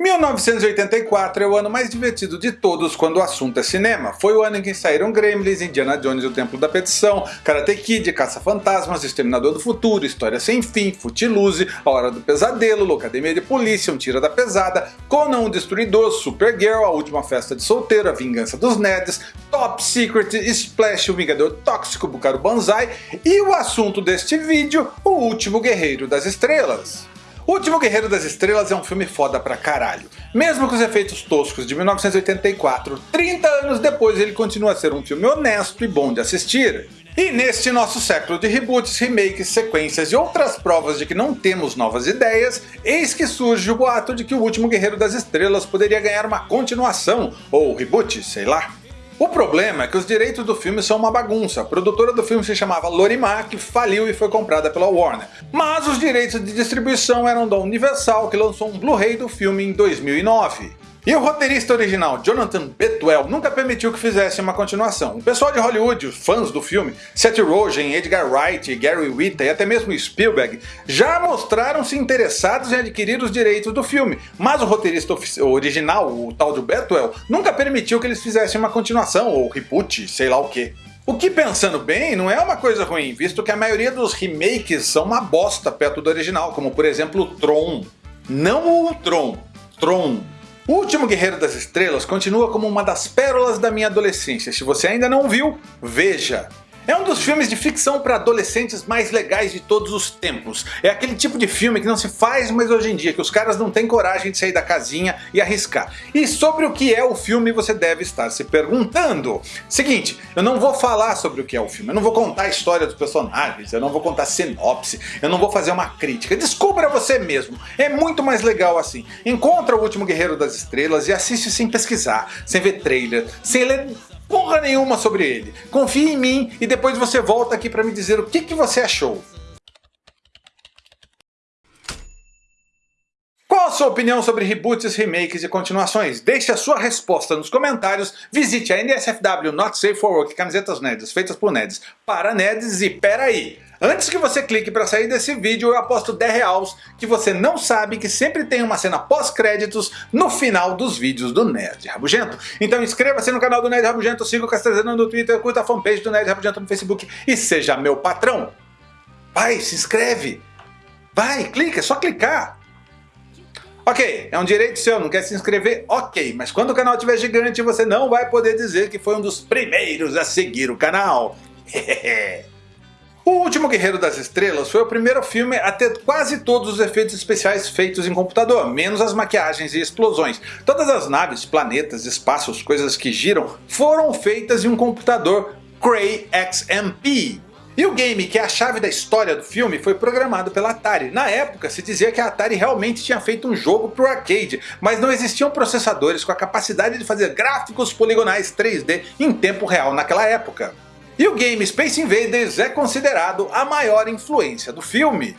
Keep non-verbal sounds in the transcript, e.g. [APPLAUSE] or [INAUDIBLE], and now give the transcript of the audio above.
1984 é o ano mais divertido de todos quando o assunto é cinema. Foi o ano em que saíram Gremlins, Indiana Jones e o Templo da Petição, Karate Kid, Caça-Fantasmas, Exterminador do Futuro, História Sem Fim, Footloose, A Hora do Pesadelo, Locademia de Polícia, Um Tira da Pesada, Conan o Destruidor, Supergirl, A Última Festa de Solteiro, A Vingança dos Nerds, Top Secret, Splash, O Vingador Tóxico, Bukaru Banzai e o assunto deste vídeo, O Último Guerreiro das Estrelas. O Último Guerreiro das Estrelas é um filme foda pra caralho. Mesmo com os efeitos toscos de 1984, 30 anos depois ele continua a ser um filme honesto e bom de assistir. E neste nosso século de reboots, remakes, sequências e outras provas de que não temos novas ideias, eis que surge o boato de que o Último Guerreiro das Estrelas poderia ganhar uma continuação, ou reboot, sei lá. O problema é que os direitos do filme são uma bagunça. A produtora do filme se chamava Lorimar, que faliu e foi comprada pela Warner. Mas os direitos de distribuição eram da Universal, que lançou um Blu-ray do filme em 2009. E o roteirista original, Jonathan Betwell, nunca permitiu que fizesse uma continuação. O pessoal de Hollywood, fãs do filme, Seth Rogen, Edgar Wright, Gary Whitta e até mesmo Spielberg, já mostraram-se interessados em adquirir os direitos do filme, mas o roteirista original, o tal de Betwell, nunca permitiu que eles fizessem uma continuação, ou reboot, sei lá o que. O que pensando bem, não é uma coisa ruim, visto que a maioria dos remakes são uma bosta perto do original, como por exemplo Tron. Não o Tron, Tron. O Último Guerreiro das Estrelas continua como uma das pérolas da minha adolescência. Se você ainda não viu, veja! É um dos filmes de ficção para adolescentes mais legais de todos os tempos. É aquele tipo de filme que não se faz mais hoje em dia, que os caras não têm coragem de sair da casinha e arriscar. E sobre o que é o filme você deve estar se perguntando. Seguinte, eu não vou falar sobre o que é o filme, eu não vou contar a história dos personagens, eu não vou contar sinopse, eu não vou fazer uma crítica. Descubra você mesmo, é muito mais legal assim. Encontra o Último Guerreiro das Estrelas e assiste sem pesquisar, sem ver trailer, sem ler porra nenhuma sobre ele. Confie em mim e depois você volta aqui para me dizer o que, que você achou. Qual a sua opinião sobre reboots, remakes e continuações? Deixe a sua resposta nos comentários, visite a NSFW Not Safe for Work, camisetas nerds feitas por nerds para nerds e peraí! Antes que você clique para sair desse vídeo, eu aposto 10 reais que você não sabe que sempre tem uma cena pós-créditos no final dos vídeos do Nerd Rabugento. Então inscreva-se no canal do Nerd Rabugento, siga o Castelzano no Twitter, curta a fanpage do Nerd Rabugento no Facebook e seja meu patrão. Vai, se inscreve. Vai, clica, é só clicar. Ok, é um direito seu, não quer se inscrever? Ok, mas quando o canal estiver gigante você não vai poder dizer que foi um dos primeiros a seguir o canal. [LAUGHS] O Último Guerreiro das Estrelas foi o primeiro filme a ter quase todos os efeitos especiais feitos em computador, menos as maquiagens e explosões. Todas as naves, planetas, espaços, coisas que giram, foram feitas em um computador Cray XMP. E o game, que é a chave da história do filme, foi programado pela Atari. Na época se dizia que a Atari realmente tinha feito um jogo para o arcade, mas não existiam processadores com a capacidade de fazer gráficos poligonais 3D em tempo real naquela época. E o game Space Invaders é considerado a maior influência do filme.